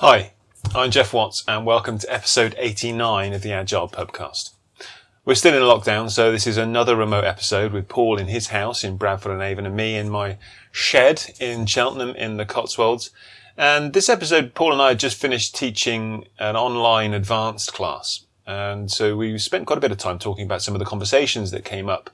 Hi, I'm Geoff Watts, and welcome to episode 89 of the Agile Pubcast. We're still in lockdown, so this is another remote episode with Paul in his house in Bradford on Avon and me in my shed in Cheltenham in the Cotswolds. And this episode, Paul and I had just finished teaching an online advanced class. And so we spent quite a bit of time talking about some of the conversations that came up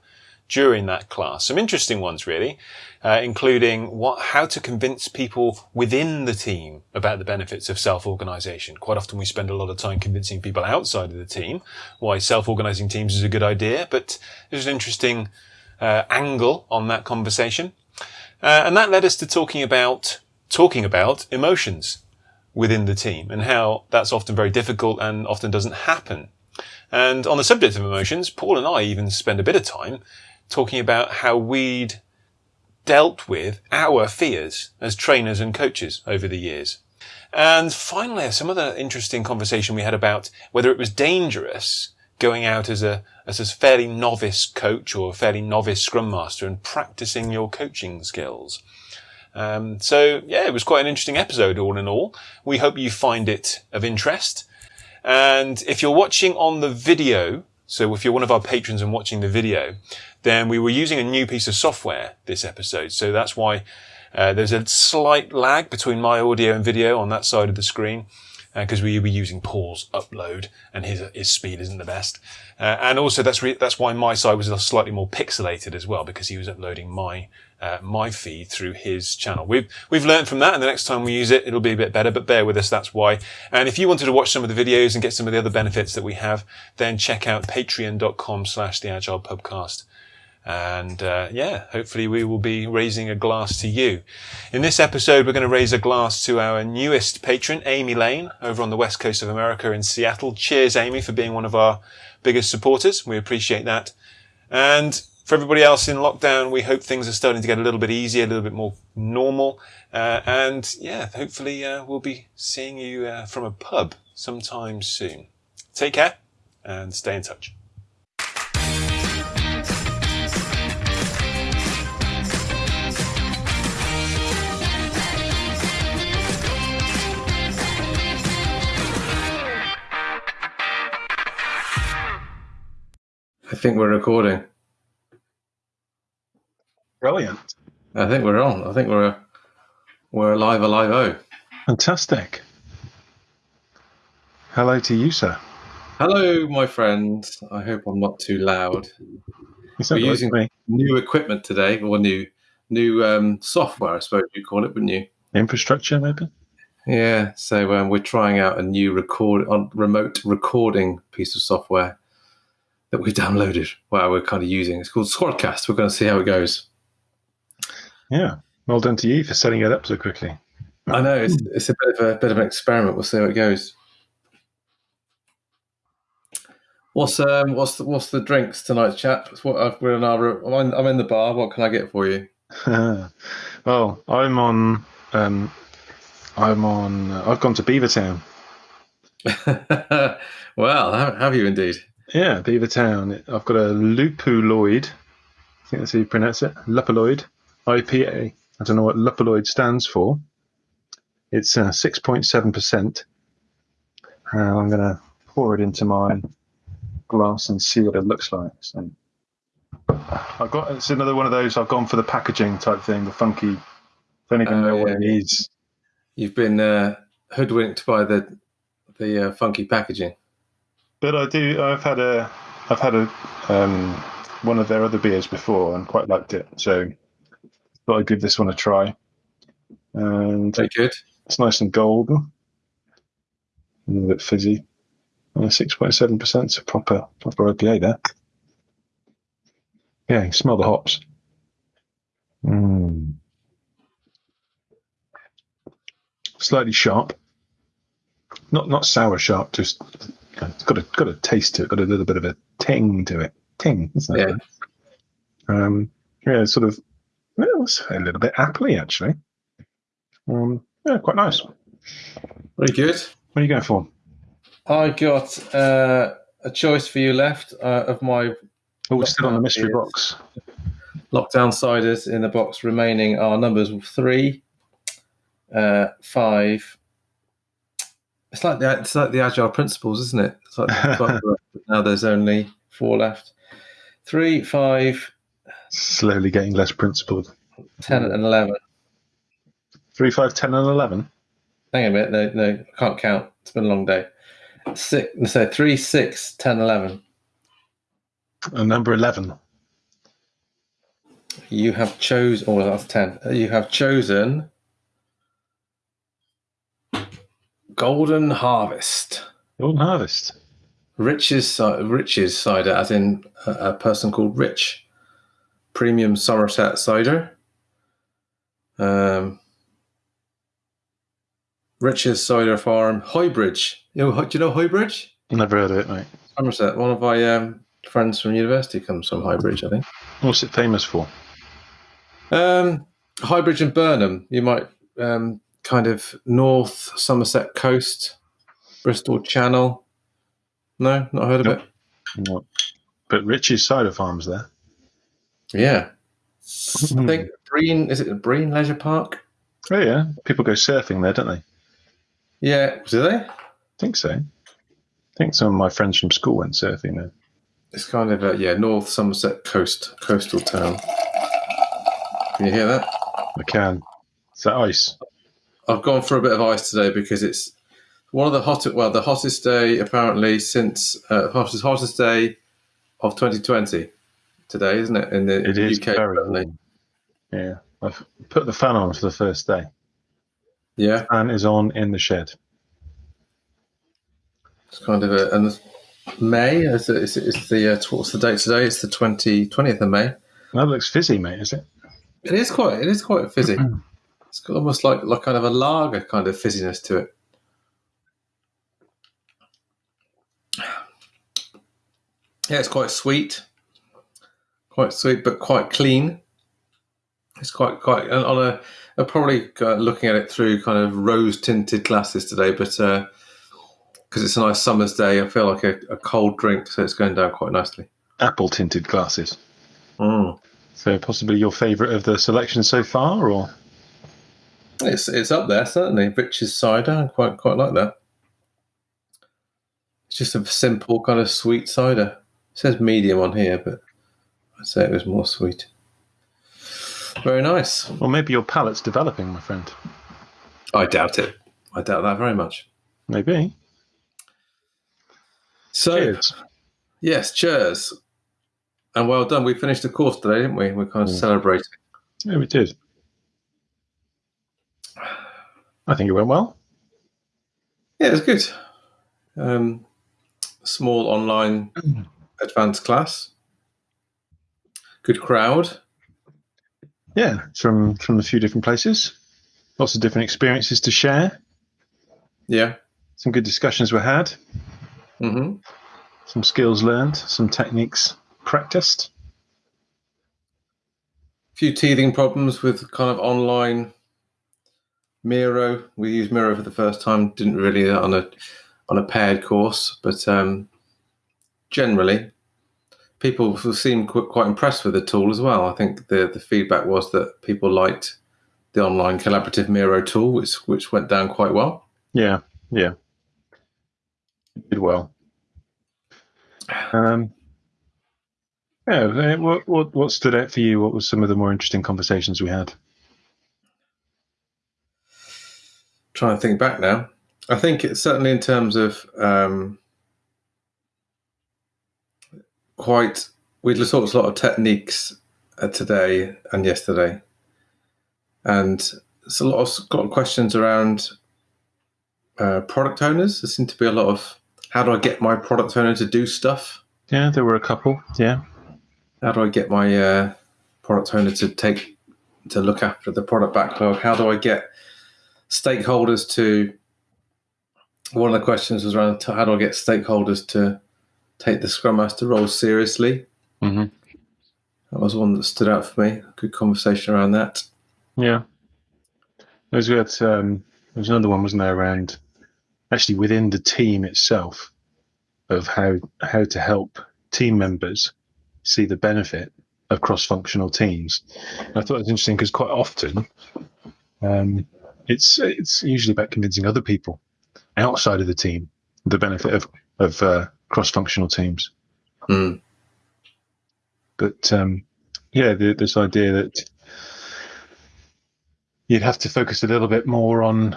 during that class. Some interesting ones, really, uh, including what, how to convince people within the team about the benefits of self-organization. Quite often we spend a lot of time convincing people outside of the team why self-organizing teams is a good idea, but there's an interesting uh, angle on that conversation. Uh, and that led us to talking about, talking about emotions within the team and how that's often very difficult and often doesn't happen. And on the subject of emotions, Paul and I even spend a bit of time talking about how we'd dealt with our fears as trainers and coaches over the years. And finally, some other interesting conversation we had about whether it was dangerous going out as a, as a fairly novice coach or a fairly novice scrum master and practicing your coaching skills. Um, so yeah, it was quite an interesting episode all in all. We hope you find it of interest. And if you're watching on the video, so if you're one of our patrons and watching the video, then we were using a new piece of software this episode. So that's why uh, there's a slight lag between my audio and video on that side of the screen because uh, we were using Paul's upload and his his speed isn't the best. Uh, and also that's that's why my side was slightly more pixelated as well because he was uploading my uh, my feed through his channel. We've we've learned from that, and the next time we use it, it'll be a bit better. But bear with us, that's why. And if you wanted to watch some of the videos and get some of the other benefits that we have, then check out Patreon.com/slash The Agile Pubcast. And uh, yeah, hopefully we will be raising a glass to you. In this episode, we're going to raise a glass to our newest patron, Amy Lane, over on the west coast of America in Seattle. Cheers, Amy, for being one of our biggest supporters. We appreciate that. And for everybody else in lockdown, we hope things are starting to get a little bit easier, a little bit more normal. Uh, and yeah, hopefully uh, we'll be seeing you uh, from a pub sometime soon. Take care and stay in touch. I think we're recording. Brilliant. I think we're on. I think we're we're live, alive. Oh, fantastic! Hello to you, sir. Hello, my friend. I hope I'm not too loud. We're using me. new equipment today, or new new um, software, I suppose you call it, wouldn't you? Infrastructure, maybe. Yeah. So um, we're trying out a new record on remote recording piece of software that we downloaded. Well, we're kind of using. It's called Squadcast. We're going to see how it goes. Yeah, well done to you for setting it up so quickly. I know it's, it's a bit of a bit of an experiment. We'll see how it goes. What's um what's the, what's the drinks tonight, chat? What uh, we're in our I'm in, I'm in the bar. What can I get for you? well, I'm on um I'm on I've gone to Beavertown. well, have you indeed? Yeah, Beavertown. I've got a Lupuloid. I think that's how you pronounce it. Lupuloid IPA. I don't know what Lupuloid stands for. It's uh, 6.7%. Uh, I'm going to pour it into my glass and see what it looks like. So I've got it's another one of those. I've gone for the packaging type thing, the funky. Don't even uh, know yeah. what it is. You've been uh, hoodwinked by the the uh, funky packaging. But I do. I've had a. I've had a um, one of their other beers before and quite liked it. So thought I'd give this one a try. And very good. It's nice and golden. A little bit fizzy. Six point seven percent. So proper proper IPA there. Yeah, you smell the hops. Mm. Slightly sharp. Not not sour sharp, just it's got a got a taste to it, got a little bit of a ting to it. Ting, isn't it? Yeah. Um, yeah, sort of well, a little bit appley actually. Um, yeah, quite nice. Very good. What are you going for? I got uh, a choice for you left uh, of my. Oh, we're still on the mystery box. Lockdown ciders in the box remaining are numbers three, uh, five, It's like the it's like the agile principles, isn't it? It's like now there's only four left. Three, five, Slowly getting less principled. 10 and 11. 3, 5, 10, and 11. Hang on a minute. No, no, I can't count. It's been a long day. Six, so 3, 6, 10, 11. And number 11. You have chosen, oh, that's 10. You have chosen Golden Harvest. Golden Harvest. Rich's, Rich's cider, as in a, a person called Rich. Premium Somerset cider. Um, Rich's Cider Farm, Highbridge. You know, do you know Highbridge? Never heard of it, mate. Somerset. One of my um, friends from university comes from Highbridge, I think. What's it famous for? Um, Highbridge and Burnham. You might um, kind of north Somerset coast, Bristol Channel. No, not heard of Nope. it. No. But Rich's Cider Farm's there. Yeah, I think Brean. Is it Brean Leisure Park? Oh, yeah. People go surfing there, don't they? Yeah, do they? think so. I think some of my friends from school went surfing there. It's kind of a yeah North Somerset coast coastal town. Can you hear that? I can. Is that ice? I've gone for a bit of ice today because it's one of the hottest. Well, the hottest day apparently since uh, hottest hottest day of 2020 today, isn't it? In the It is UK, very warm. Yeah. I've put the fan on for the first day. Yeah, Fan is on in the shed. it's kind of a and May. Is it, is it's the uh, what's the date today? It's the 20, 20th of May. That looks fizzy, mate, is it? It is quite. It is quite fizzy. it's got almost like like kind of a lager kind of fizziness to it. Yeah, it's quite sweet, quite sweet, but quite clean. It's quite quite and on a. I'm probably uh, looking at it through kind of rose tinted glasses today, but because it's a nice summer's day, I feel like a, a cold drink, so it's going down quite nicely. Apple tinted glasses. Mm. So possibly your favourite of the selection so far, or It's it's up there certainly. Rich's cider, I quite quite like that. It's just a simple kind of sweet cider. It says medium on here, but Say it was more sweet. Very nice. Well, maybe your palate's developing, my friend. I doubt it. I doubt that very much. Maybe. So Cheers. yes, cheers. And well done. We finished the course today, didn't we? We're kind of Mm. celebrating. Yeah, we did. I think it went well. Yeah, it was good. Um, small online advanced class. Good crowd. Yeah, from from a few different places. Lots of different experiences to share. Yeah. Some good discussions were had. hmm Some skills learned. Some techniques practiced. A few teething problems with kind of online Miro. We used Miro for the first time. Didn't really on a on a paired course, but um, generally, people seemed quite impressed with the tool as well. I think the the feedback was that people liked the online collaborative Miro tool, which which went down quite well. Yeah, yeah. it Did well. Um, yeah, uh, what, what what stood out for you? What was some of the more interesting conversations we had? trying to think back now. I think it's certainly in terms of um, quite. We talked a lot of techniques uh, today and yesterday, and there's a lot of, questions around uh, product owners. There seem to be a lot of how do I get my product owner to do stuff? Yeah, there were a couple. Yeah, How do I get my uh, product owner to take to look after the product backlog? How do I get stakeholders to? One of the questions was around how do I get stakeholders to take the Scrum Master role seriously? Mhm. That was one that stood out for me. Good conversation around that. yeah. There was, um, there was another one, wasn't there, around actually within the team itself of how how to help team members see the benefit of cross-functional teams. And I thought it was interesting because quite often um, it's it's usually about convincing other people outside of the team, the benefit of of uh, cross functional teams. Mm. But um, yeah, the, this idea that you'd have to focus a little bit more on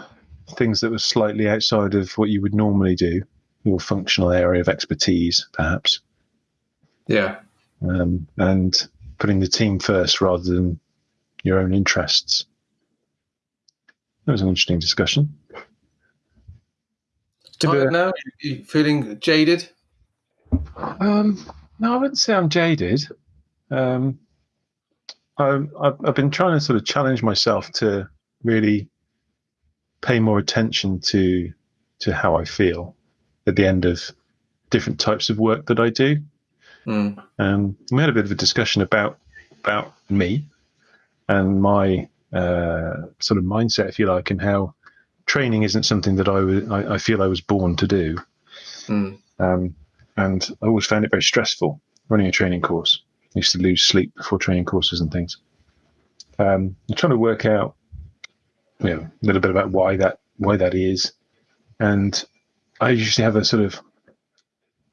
things that were slightly outside of what you would normally do, your functional area of expertise, perhaps, Yeah. um, and putting the team first rather than your own interests. That was an interesting discussion. Tired uh, now? You feeling jaded? Um, no, I wouldn't say I'm jaded. Um, I've, I've I've been trying to sort of challenge myself to really pay more attention to to how I feel at the end of different types of work that I do. Mm. Um, we had a bit of a discussion about about me and my uh, sort of mindset, if you like, and how training isn't something that I I, I feel I was born to do. Mm. Um, and I always found it very stressful running a training course. I used to lose sleep before training courses and things. Um, I'm trying to work out, you know, a little bit about why that why that is, and I usually have a sort of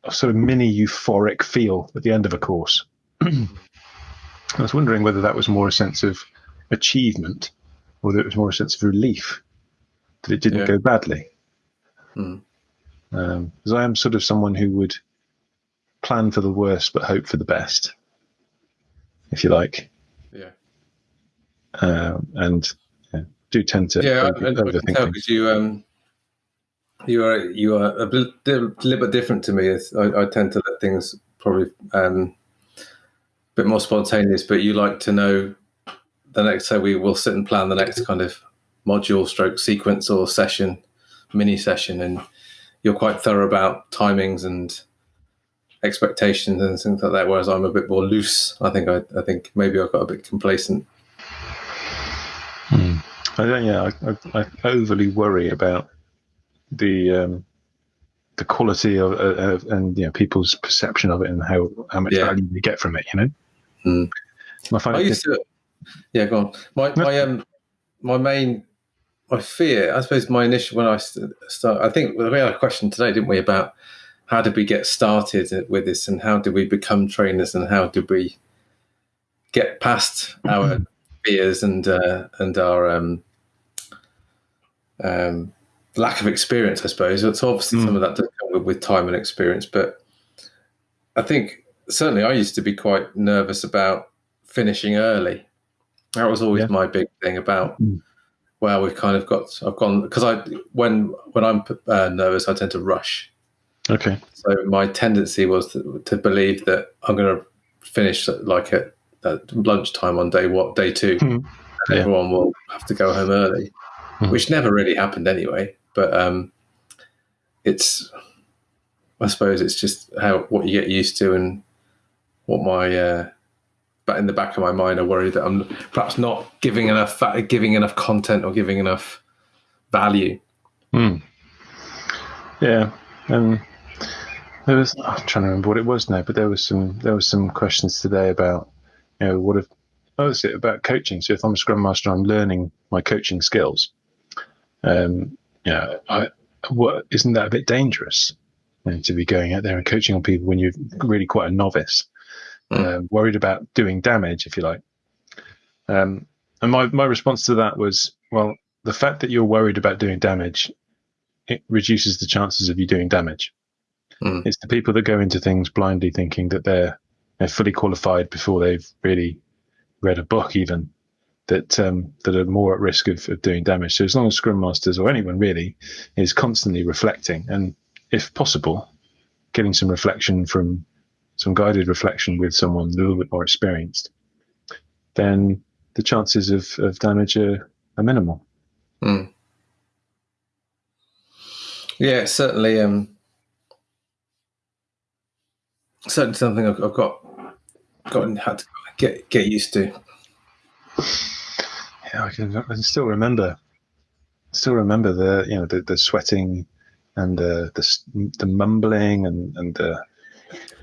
a sort of mini euphoric feel at the end of a course. I was wondering whether that was more a sense of achievement, or whether it was more a sense of relief that it didn't Yeah. go badly Mm. because I am sort of someone who would plan for the worst but hope for the best, if you like, Yeah. um, and yeah, do tend to Yeah, over- I, I can tell because you um you are you are a little bit different to me. I, I tend to let things probably um a bit more spontaneous, but you like to know the next. So we will sit and plan the next kind of module, stroke sequence or session, mini session, and you're quite thorough about timings and expectations and things like that. Whereas I'm a bit more loose. I think I, I think maybe I got a bit complacent. I don't. Yeah, I, I, I overly worry about the um, the quality of, uh, of and you know people's perception of it and how how much Yeah. value they get from it. You know. Mm. I find I it used to, yeah, go on. My my um my main my fear, I suppose, my initial when I st- start, I think we had a question today, didn't we, about how did we get started with this and how did we become trainers and how did we get past our fears and uh, and our um, um, lack of experience, I suppose. It's obviously Mm. some of that does come with, with time and experience, but I think certainly I used to be quite nervous about finishing early. That was always Yeah. my big thing about. Mm. Well, we've kind of got. I've gone because I when when I'm uh, nervous, I tend to rush. Okay. So my tendency was to, to believe that I'm going to finish like at, at lunchtime on day what day two, Hmm. and Yeah. everyone will have to go home early, Hmm. which never really happened anyway. But um, it's, I suppose, it's just how what you get used to and what my. Uh, but in the back of my mind, I worry that I'm perhaps not giving enough giving enough content or giving enough value. Hmm. Yeah, and there was I'm trying to remember what it was now, but there was some there was some questions today about you know what if oh it's it about coaching. So if I'm a scrum master, I'm learning my coaching skills. Um, yeah, I what isn't that a bit dangerous you know, to be going out there and coaching on people when you're really quite a novice, Mm. worried about doing damage, if you like. Um, and my my response to that was, well, the fact that you're worried about doing damage it reduces the chances of you doing damage. Mm. It's the people that go into things blindly thinking that they're they're fully qualified before they've really read a book, even that um, that are more at risk of, of doing damage. So as long as Scrum Masters or anyone really is constantly reflecting, and if possible, getting some reflection from some guided reflection with someone a little bit more experienced, then the chances of, of damage are, are minimal. Mm. Yeah, certainly. Um, certainly something I've, I've got gotten had to get get used to. Yeah, I can, I can still remember, still remember the you know the, the sweating and the, the the mumbling and and the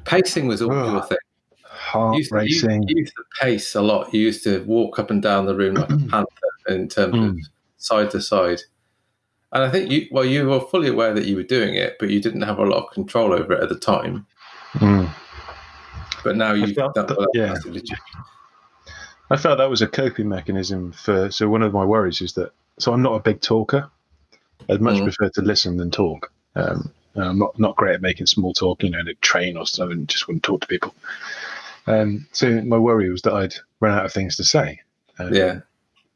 Pacing was all Oh, a thing. heart You used, to, you, racing. you used to pace a lot. You used to walk up and down the room like a panther in terms of Mm. side to side. And I think you, well, you were fully aware that you were doing it, but you didn't have a lot of control over it at the time. Mm. But now you've felt done that- yeah. that's legit. I felt that was a coping mechanism for. So one of my worries is that. So I'm not a big talker. I'd much Mm. prefer to listen than talk. Um, I'm not not great at making small talk. You know, in a train or something, just wouldn't talk to people. Um, so my worry was that I'd run out of things to say. Um, Yeah.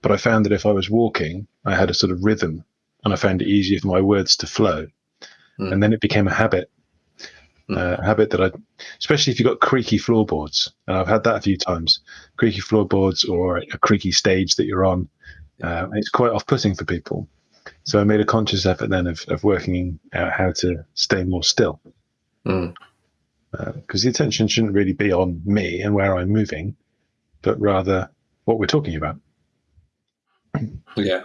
But I found that if I was walking, I had a sort of rhythm, and I found it easier for my words to flow. Mm. And then it became a habit. Uh, habit that I, especially if you've got creaky floorboards, and I've had that a few times, creaky floorboards or a creaky stage that you're on. Uh, it's quite off-putting for people. So I made a conscious effort then of, of working out how to stay more still, Mm. because the attention shouldn't really be on me and where I'm moving, but rather what we're talking about. Yeah.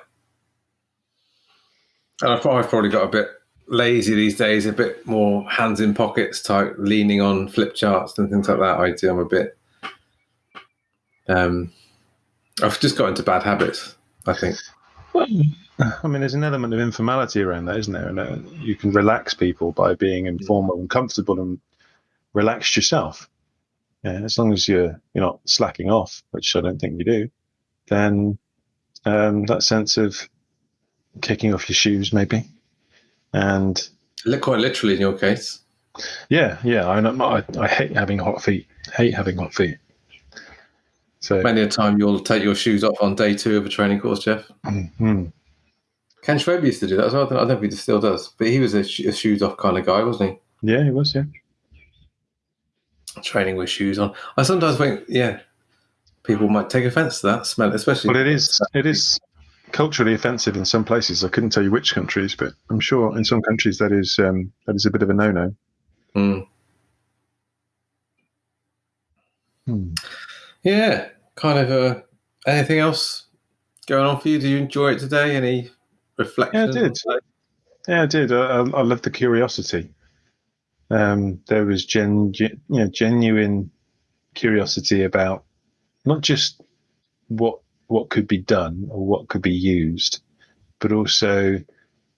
And I've I've probably got a bit lazy these days, a bit more hands in pockets type, leaning on flip charts and things like that. I do. I'm a bit. Um, I've just got into bad habits. I think. Well, I mean, there's an element of informality around that, isn't there? And uh, you can relax people by being informal and comfortable and relaxed yourself. Yeah, as long as you're you're not slacking off, which I don't think you do, then um, that sense of kicking off your shoes, maybe, and Quite literally, in your case. yeah, yeah, I, I I hate having hot feet. Hate having hot feet. So Many a time you'll take your shoes off on day two of a training course, Geoff. mhm. Ken Schwaber used to do that as well. I don't know if he still does, but he was a, sh- a shoes off kind of guy, wasn't he? yeah, he was yeah. Training with shoes on. I sometimes think, yeah, people might take offence to that smell, especially. But it is. It is culturally offensive in some places. I couldn't tell you which countries, but I'm sure in some countries that is um, that is a bit of a no-no. Mm. Hmm. Yeah, kind of. Uh, anything else going on for you? Do you enjoy it today? Any reflections? Yeah, I did. Yeah, I did. I, I, I love the curiosity. Um, there was gen, gen, you know, genuine curiosity about not just what what could be done or what could be used, but also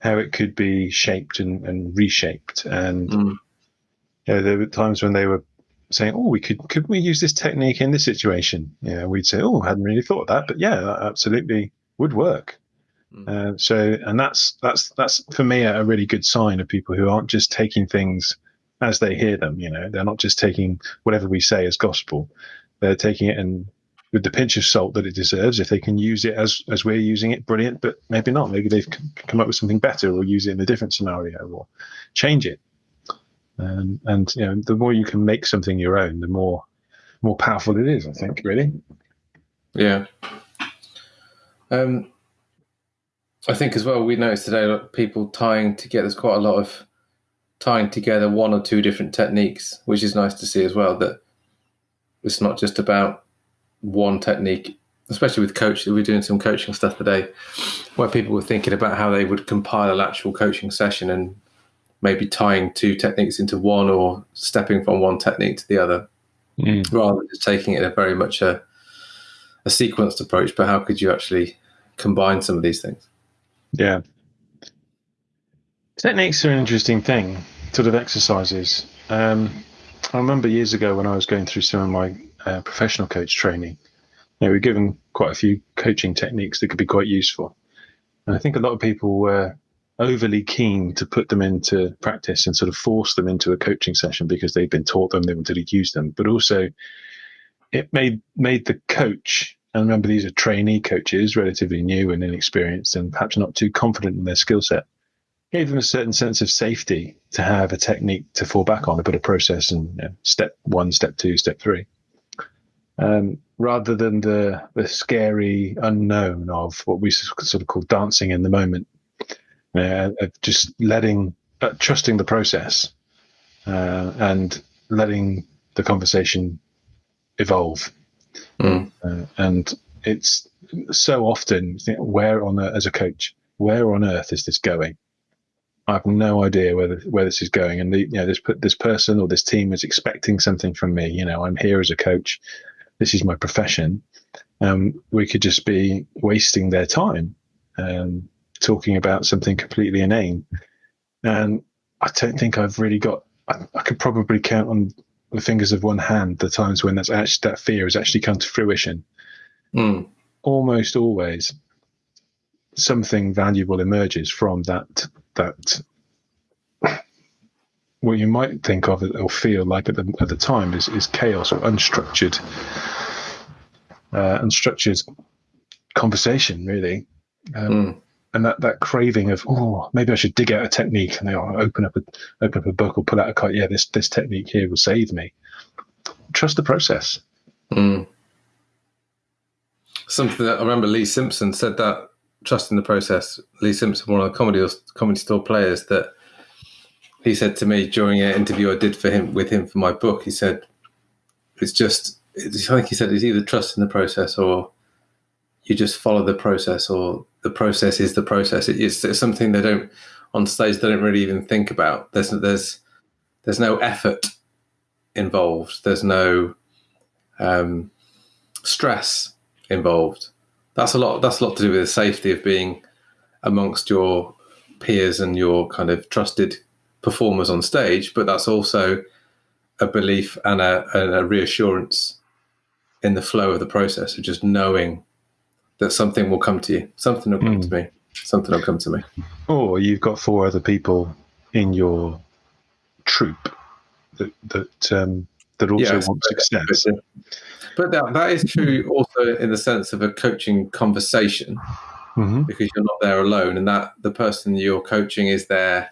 how it could be shaped and, and reshaped. And Mm. you know, there were times when they were saying, "Oh, we could could we use this technique in this situation?" You know, we'd say, "Oh, I hadn't really thought of that," but yeah, that absolutely would work. Mm. Uh, so, and that's that's that's for me a, a really good sign of people who aren't just taking things as they hear them. You know, they're not just taking whatever we say as gospel; they're taking it and with the pinch of salt that it deserves. If they can use it as as we're using it, brilliant. But maybe not. Maybe they've come up with something better, or use it in a different scenario, or change it. Um, and you know, the more you can make something your own, the more more powerful it is. I think, really. Yeah. Um, I think as well, we noticed today that people tying together, there's quite a lot of tying together one or two different techniques, which is nice to see as well. That it's not just about one technique, especially with coach. We're doing some coaching stuff today where people were thinking about how they would compile an actual coaching session and maybe tying two techniques into one or stepping from one technique to the other rather than just taking it a very much a, a sequenced approach, but how could you actually combine some of these things? Yeah. Techniques are an interesting thing, sort of exercises. Um, I remember years ago when I was going through some of my uh, professional coach training, you know, we were given quite a few coaching techniques that could be quite useful. And I think a lot of people were overly keen to put them into practice and sort of force them into a coaching session because they'd been taught them, they wanted to use them. But also, it made made the coach and remember these are trainee coaches, relatively new and inexperienced, and perhaps not too confident in their skill set. Gave them a certain sense of safety to have a technique to fall back on, a bit of process, and you know, step one, step two, step three, um, rather than the the scary unknown of what we sort of call dancing in the moment, uh, of just letting, uh, trusting the process, uh, and letting the conversation evolve. Mm. Uh, and it's so often where on earth, as a coach, where on earth is this going? I have no idea where the, where this is going, and the, you know this put this person or this team is expecting something from me. You know, I'm here as a coach. This is my profession. Um, we could just be wasting their time, um, talking about something completely inane. And I don't think I've really got. I, I could probably count on the fingers of one hand the times when that's actually that fear has actually come to fruition. Mm. Almost always, something valuable emerges from that that what you might think of or feel like at the at the time is, is chaos or unstructured uh, unstructured conversation really um, Mm. and that, that craving of oh maybe I should dig out a technique and I'll open up a open up a book or pull out a card yeah this this technique here will save me trust the process Mm. Something that I remember Lee Simpson said that trust in the process. Lee Simpson, one of the comedy comedy store players, that he said to me during an interview I did for him with him for my book. He said, "It's just." It's, I think he said it's either trust in the process or you just follow the process, or the process is the process. It, it's, it's something they don't on stage. They don't really even think about. There's there's there's no effort involved. There's no um, stress involved. That's a lot. That's a lot to do with the safety of being amongst your peers and your kind of trusted performers on stage. But that's also a belief and a, and a reassurance in the flow of the process of just knowing that something will come to you. Something will come Mm. to me. Something will come to me. or you've got four other people in your troop that that um, that also want success But that, that is true also in the sense of a coaching conversation. hmm because you're not there alone and that the person you're coaching is there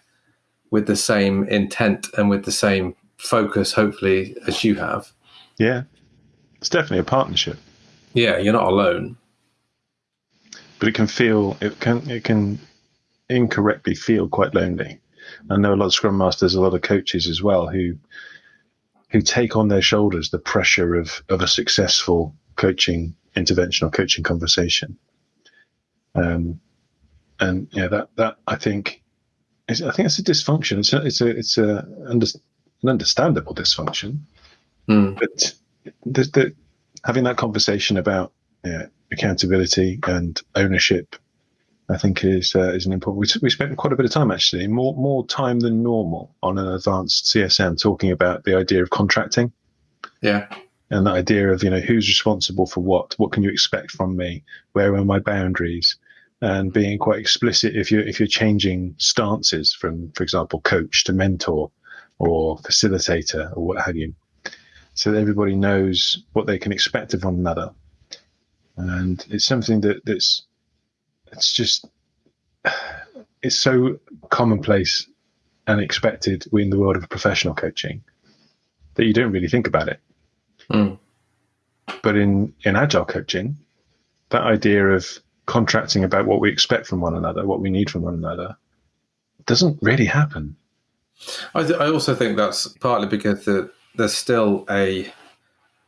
with the same intent and with the same focus hopefully as you have yeah it's definitely a partnership yeah you're not alone but it can feel it can it can incorrectly feel quite lonely. I know a lot of scrum masters, a lot of coaches as well who who take on their shoulders the pressure of of a successful coaching intervention or coaching conversation. Um, and yeah, that that I think I think it's a dysfunction. It's a it's a it's a under, an understandable dysfunction, Hmm. but the, the, having that conversation about yeah, accountability and ownership, I think is uh, is an important. We, we spent quite a bit of time actually, more more time than normal, on an advanced CSM talking about the idea of contracting yeah and the idea of you know who's responsible for what, what can you expect from me, where are my boundaries, and being quite explicit if you're if you're changing stances from, for example, coach to mentor or facilitator or what have you, so that everybody knows what they can expect of one another, and it's something that that's it's just it's so commonplace and expected in the world of professional coaching that you don't really think about it. Hmm. But in, in agile coaching, that idea of contracting about what we expect from one another, what we need from one another, doesn't really happen. I, th- I also think that's partly because the, there's still a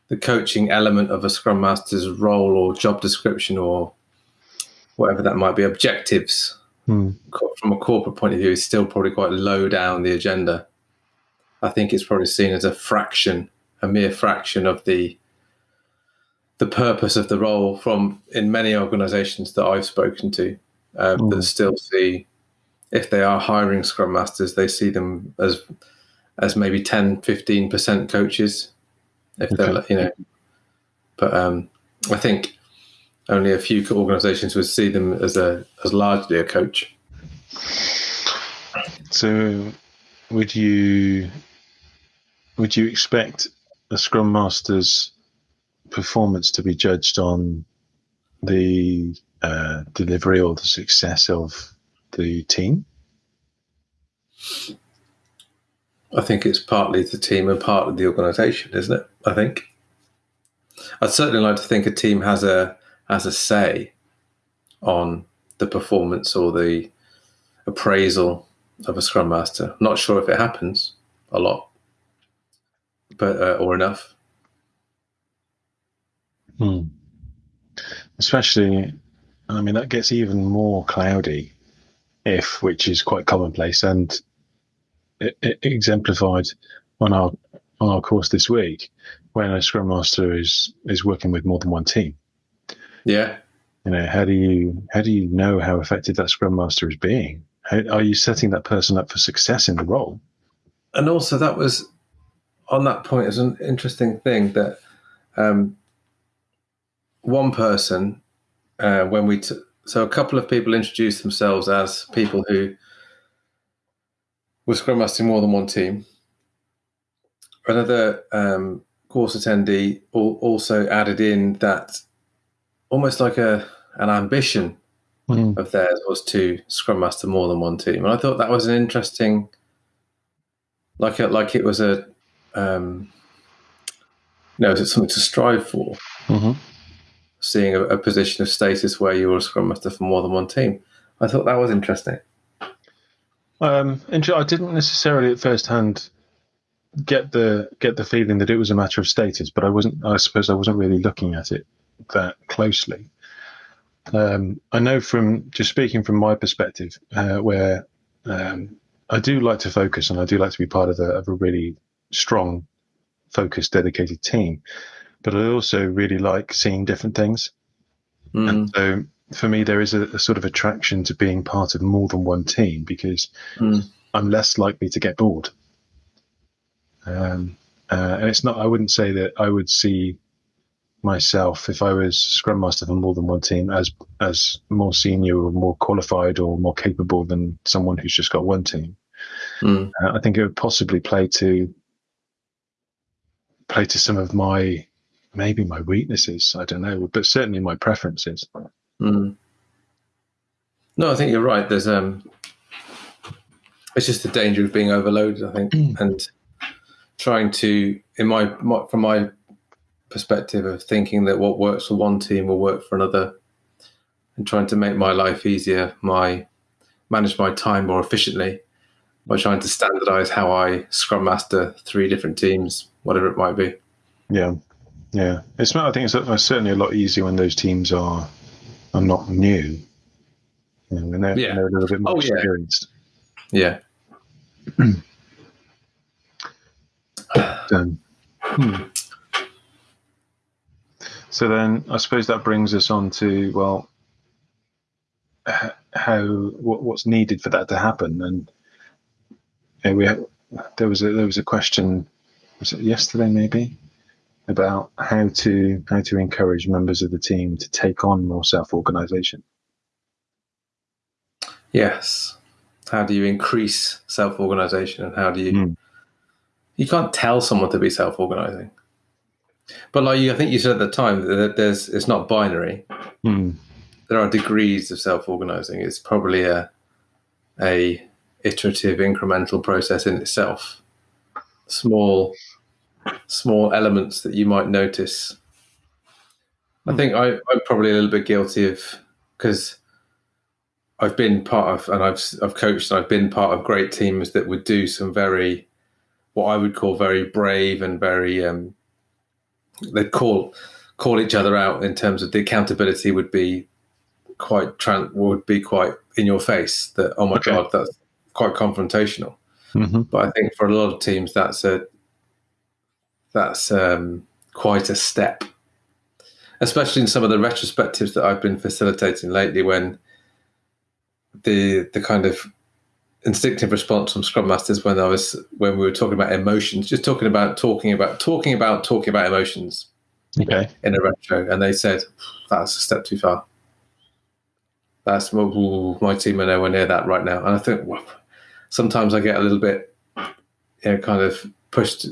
the coaching element of a scrum master's role or job description or whatever that might be objectives Hmm. from a corporate point of view is still probably quite low down the agenda. I think it's probably seen as a fraction, a mere fraction of the the purpose of the role. From in many organisations that I've spoken to, um, Mm. that still see if they are hiring scrum masters, they see them as as maybe 10, 15 percent coaches. If they're you know, but um, I think only a few organisations would see them as a as largely a coach. So, would you would you expect a scrum master's performance to be judged on the uh, delivery or the success of the team? I think it's partly the team and partly the organisation, isn't it? I think. I'd certainly like to think a team has a has a say on the performance or the appraisal of a scrum master. Not sure if it happens a lot, but uh, or enough. Hmm. Especially, I mean, that gets even more cloudy if, which is quite commonplace and it, it exemplified on our on our course this week, when a scrum master is is working with more than one team. Yeah, you know, how do you how do you know how effective that Scrum Master is being? How, are you setting that person up for success in the role? And also, that was on that point is an interesting thing that um, one person uh, when we t- so a couple of people introduced themselves as people who were scrum mastering more than one team. Another um, course attendee al- also added in that almost like a an ambition Mm. of theirs was to scrum master more than one team, and I thought that was an interesting, like a, like it was a, um, you know, it's something to strive for. hmm Seeing a, a position of status where you were a scrum master for more than one team, I thought that was interesting. Um, I didn't necessarily at first hand get the get the feeling that it was a matter of status, but I wasn't. I suppose I wasn't really looking at it that closely. Um, I know from just speaking from my perspective, uh, where um, I do like to focus and I do like to be part of a, of a really strong, focused, dedicated team, but I also really like seeing different things. Mm. And so for me, there is a, a sort of attraction to being part of more than one team because Mm. I'm less likely to get bored. Um, uh, and it's not, I wouldn't say that I would see myself if I was Scrum Master for more than one team as as more senior or more qualified or more capable than someone who's just got one team. Mm. Uh, I think it would possibly play to play to some of my maybe my weaknesses. I don't know, but certainly my preferences. Mm. No, I think you're right. There's um, it's just the danger of being overloaded. I think, and trying to, in my, my from my perspective of thinking that what works for one team will work for another, and trying to make my life easier, my manage my time more efficiently by trying to standardize how I scrum master three different teams, whatever it might be. Yeah, yeah. It's not. I think it's, certainly a lot easier when those teams are are not new. You know, when they're, Yeah. when they're a little bit more Oh, yeah. experienced. Yeah. Um, hmm. So then, I suppose that brings us on to well, how what, what's needed for that to happen, and you know, we there was a there was a question was it yesterday maybe about how to how to encourage members of the team to take on more self organisation. Yes. How do you increase self organization and how do you Mm. you can't tell someone to be self organizing. But like you, I think you said at the time that there's it's not binary. Hmm. There are degrees of self organizing. It's probably a a iterative incremental process in itself. Small small elements that you might notice. I think I, I'm probably a little bit guilty of because I've been part of and I've I've coached and I've been part of great teams that would do some very what I would call very brave and very um, they'd call call each other out in terms of the accountability would be quite tran- would be quite in your face that oh my Okay. god that's quite confrontational hmm but I think for a lot of teams that's a that's um, quite a step. Especially in some of the retrospectives that I've been facilitating lately when the the kind of instinctive response from scrum masters when I was when we were talking about emotions just talking about talking about talking about talking about emotions Okay. in a retro. And they said that's a step too far. That's ooh, my team are nowhere near that right now. And I think well, sometimes I get a little bit you know kind of pushed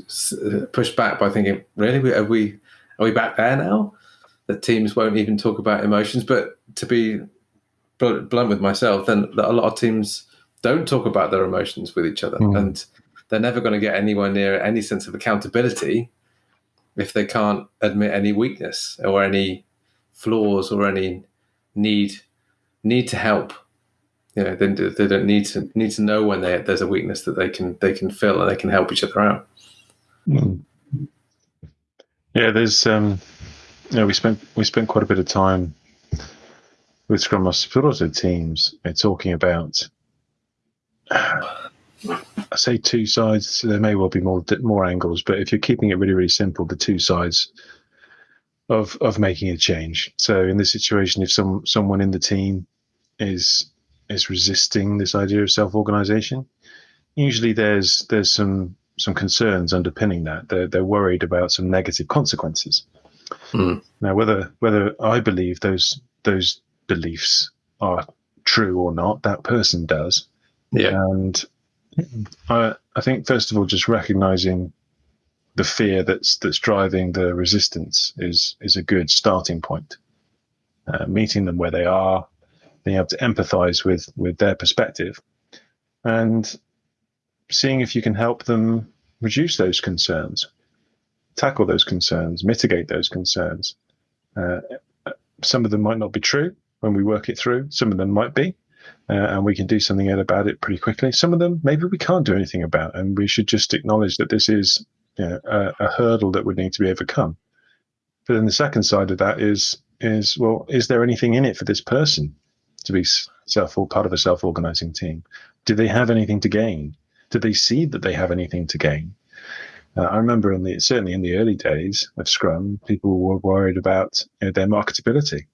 pushed back by thinking really? Are we are we back there now? That teams won't even talk about emotions. But to be blunt with myself then a lot of teams don't talk about their emotions with each other. Mm. and they're never going to get anywhere near any sense of accountability if they can't admit any weakness or any flaws or any need need to help. You know they, they don't need to need to know when they, there's a weakness that they can they can fill and they can help each other out. Yeah, there's um, you know, we spent we spent quite a bit of time with Scrum but also teams, talking about. I say two sides. So there may well be more more angles, but if you're keeping it really really simple, the two sides of of making a change. So in this situation, if some someone in the team is is resisting this idea of self organization, usually there's there's some some concerns underpinning that. They're they're worried about some negative consequences. Mm. Now, whether whether I believe those those beliefs are true or not, that person does. Yeah. And I I think first of all, just recognizing the fear that's that's driving the resistance is is a good starting point. Uh, meeting them where they are, being able to empathize with with their perspective, and seeing if you can help them reduce those concerns, tackle those concerns, mitigate those concerns. Uh, some of them might not be true when we work it through. Some of them might be, uh, and we can do something about it pretty quickly. Some of them maybe we can't do anything about, and we should just acknowledge that this is you know, a, a hurdle that would need to be overcome. But then the second side of that is is well, is there anything in it for this person to be self part of a self organizing team? Do they have anything to gain? Do they see that they have anything to gain? Uh, I remember in the certainly in the early days of Scrum, people were worried about you know, their marketability.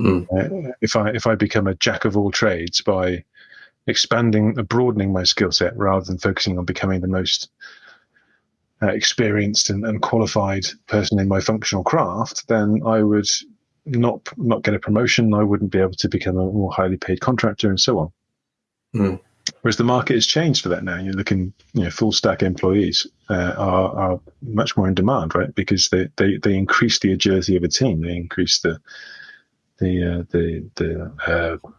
Mm. Uh, if I if I become a jack of all trades by expanding, broadening my skill set rather than focusing on becoming the most uh, experienced and, and, qualified person in my functional craft, then I would not not get a promotion. I wouldn't be able to become a more highly paid contractor, and so on. Mm. Whereas the market has changed for that now. You're looking, you know, full stack employees uh, are, are much more in demand, right? Because they, they, they increase the agility of a team. They increase the the uh, the the uh,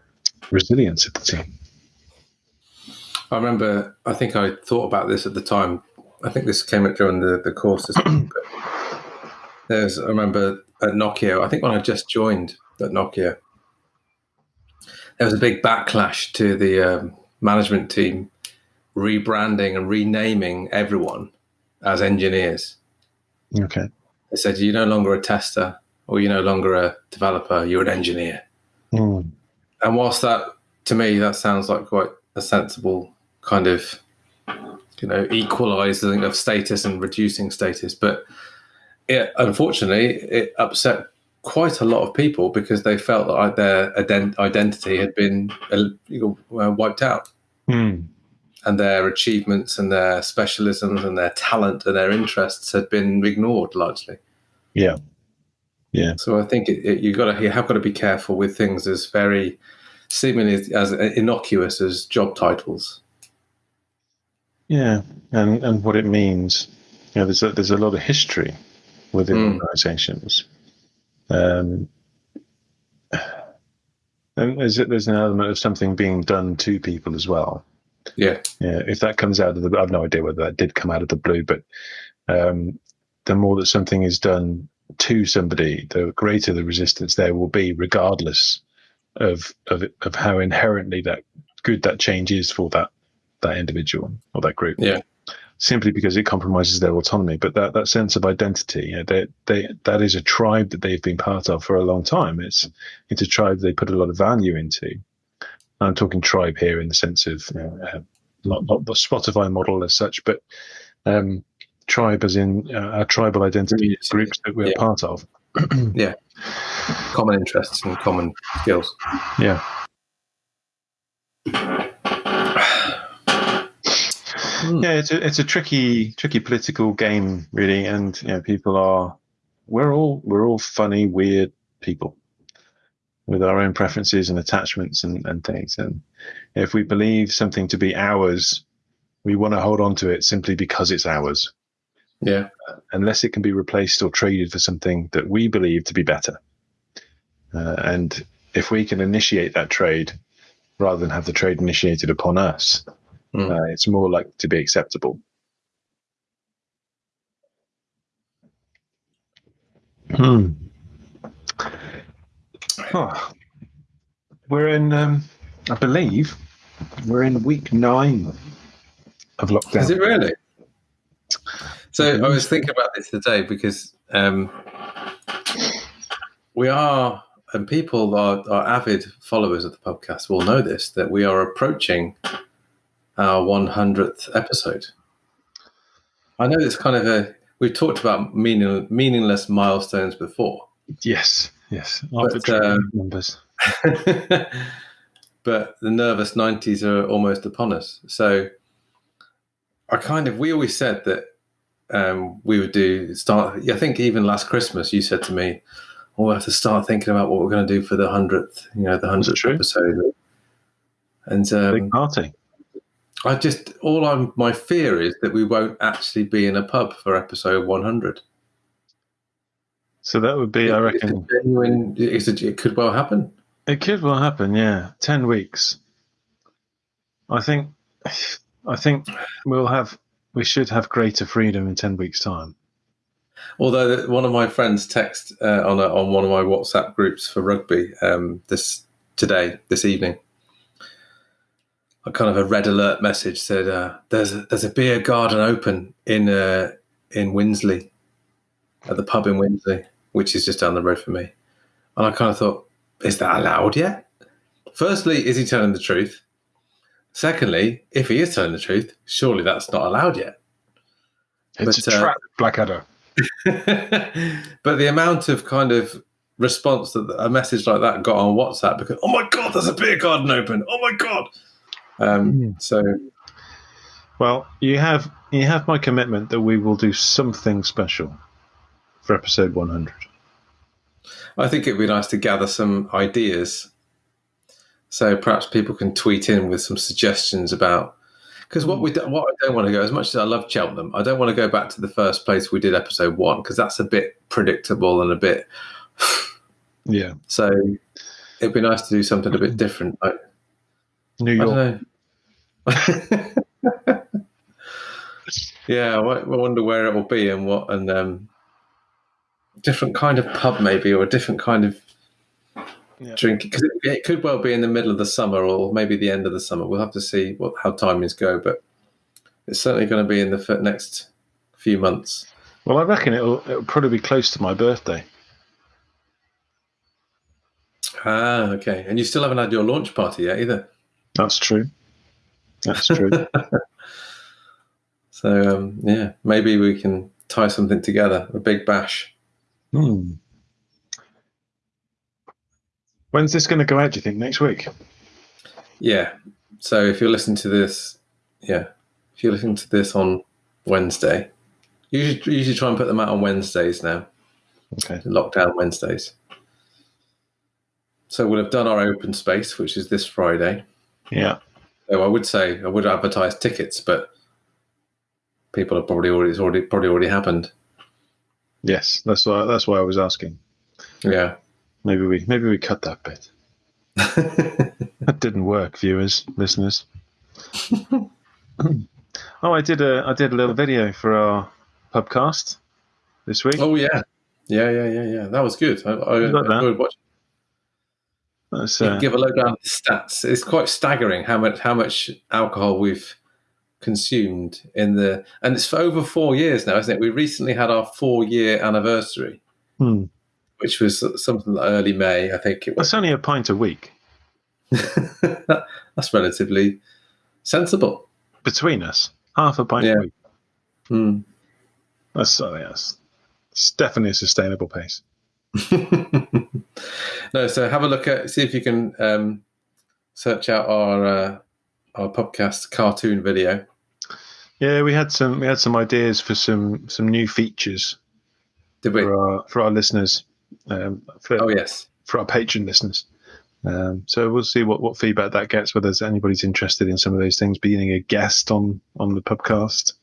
resilience of the team. I remember. I think I thought about this at the time. I think this came up during the the courses. there's. I remember at Nokia. I think when I just joined at Nokia, there was a big backlash to the um, management team rebranding and renaming everyone as engineers. Okay. They said you're no longer a tester or you're no longer a developer, you're an engineer. Mm. And whilst that, to me, that sounds like quite a sensible kind of, you know, equalizing of status and reducing status, but it unfortunately it upset quite a lot of people because they felt that their ident- identity had been uh, wiped out. Mm. And their achievements and their specialisms and their talent and their interests had been ignored largely. Yeah, yeah. So I think it, it, you got to you have got to be careful with things as very seemingly as innocuous as job titles. Yeah, and and what it means. You know, there's a, there's a lot of history within mm. organisations. Um, and there's there's an element of something being done to people as well. Yeah. Yeah. If that comes out of the, I have no idea whether that did come out of the blue, but um, the more that something is done to somebody, the greater the resistance there will be, regardless of of of how inherently that good that change is for that that individual or that group. Yeah. Simply because it compromises their autonomy, but that, that sense of identity, you know, they, they, that is a tribe that they've been part of for a long time. It's it's a tribe they put a lot of value into. I'm talking tribe here in the sense of you know, uh, not, not the Spotify model as such, but um, tribe as in uh, our tribal identity groups that we're yeah. part of. yeah, common interests and common skills. Yeah. Yeah, it's a it's a tricky tricky political game, really, and you know, people are we're all we're all funny, weird people with our own preferences and attachments and, and things. And if we believe something to be ours, we want to hold on to it simply because it's ours. Yeah. Unless it can be replaced or traded for something that we believe to be better. Uh, and if we can initiate that trade rather than have the trade initiated upon us, mm. uh, it's more likely to be acceptable. Hmm. Oh. We're in, um, I believe, we're in week nine of lockdown. Is it really? So I was thinking about this today because um, we are, and people are, are avid followers of the podcast will know this, that we are approaching our 100th episode. I know it's kind of a we've talked about meaning, meaningless milestones before. Yes, yes. But, Arbitrary uh, numbers. but the nervous 90s are almost upon us. So I kind of, we always said that um, we would do start. I think even last Christmas, you said to me, oh, "We'll have to start thinking about what we're going to do for the hundredth, you know, the hundredth episode." And Big um, party. I just all I'm my fear is that we won't actually be in a pub for episode 100. So that would be, I It's a reckon, genuine. It's a, it could well happen. it could well happen. Yeah, ten weeks. I think, I think we'll have, we should have greater freedom in ten weeks' time. Although one of my friends text uh, on a, on one of my WhatsApp groups for rugby um, this today this evening, a kind of a red alert message said, uh, "There's a, there's a beer garden open in uh, in Winsley, at the pub in Winsley, which is just down the road from me." And I kind of thought, "Is that allowed yet?" Firstly, is he telling the truth? Secondly, if he is telling the truth, surely that's not allowed yet. It's But, a uh, trap, Blackadder. but the amount of kind of response that a message like that got on WhatsApp because oh my god, there's a beer garden open. Oh my god. Um, Mm. So Well, you have you have my commitment that we will do something special for episode one hundred. I think it'd be nice to gather some ideas. So perhaps people can tweet in with some suggestions about because what we do, what I don't want to go as much as I love Cheltenham, I don't want to go back to the first place we did episode one because that's a bit predictable and a bit. Yeah, So it'd be nice to do something a bit different. I, New I York. don't know. yeah, I wonder where it will be and what, and um, different kind of pub maybe, or a different kind of Yeah. drink because it, it could well be in the middle of the summer or maybe the end of the summer. We'll have to see what how timings go, but it's certainly going to be in the next few months. Well, I reckon it'll it'll probably be close to my birthday. Ah, okay. And you still haven't had your launch party yet either. That's true. That's true. So um, yeah, maybe we can tie something together, a big bash. hmm. When's this going to go out? Do you think next week? Yeah. So if you're listening to this, yeah, if you're listening to this on Wednesday, usually usually try and put them out on Wednesdays now, Okay. lockdown Wednesdays. So we'll have done our open space, which is this Friday. Yeah. So I would say I would advertise tickets, but people have probably already it's already probably already happened. Yes. That's why. That's why I was asking. Yeah. Maybe we maybe we cut that bit. That didn't work, viewers, listeners. oh, I did a I did a little video for our pubcast this week. oh yeah. Yeah, yeah, yeah, yeah. That was good. I, I got that? enjoyed watching. That's, uh, give a lowdown of the stats. It's quite staggering how much how much alcohol we've consumed in the and it's for over four years now, isn't it? We recently had our four year anniversary, hmm. which was something like early May, I think it was. That's only a pint a week That's relatively sensible. between us. Half a pint Yeah. a week. Hmm. That's oh, yes. It's definitely a sustainable pace. no, so have a look at see if you can um, search out our uh, our podcast cartoon video. Yeah, we had some we had some ideas for some some new features Did we? for our for our listeners, um, for, Oh yes. for our patron listeners. Um, so we'll see what, what feedback that gets. Whether anybody's interested in some of those things, being a guest on on the podcast,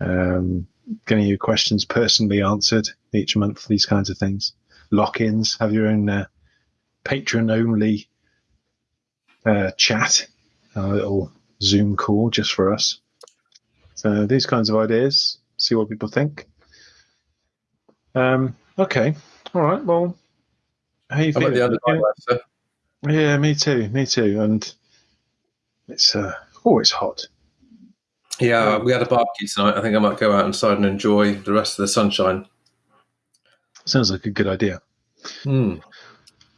um, getting your questions personally answered each month, these kinds of things. Lock-ins, have your own uh, patron only uh, chat, a little Zoom call just for us. So these kinds of ideas. See what people think. Um, okay, all right. Well, how you feeling? the end of life, sir. Yeah, me too, me too. And it's uh, oh, it's hot. Yeah, we had a barbecue tonight. I think I might go out inside and enjoy the rest of the sunshine. Sounds like a good idea. Hmm.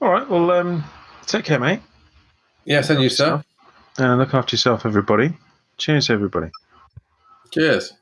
All right, well, um, take care, mate, Yes, and you, sir. and look after yourself, everybody. Cheers, everybody. Cheers.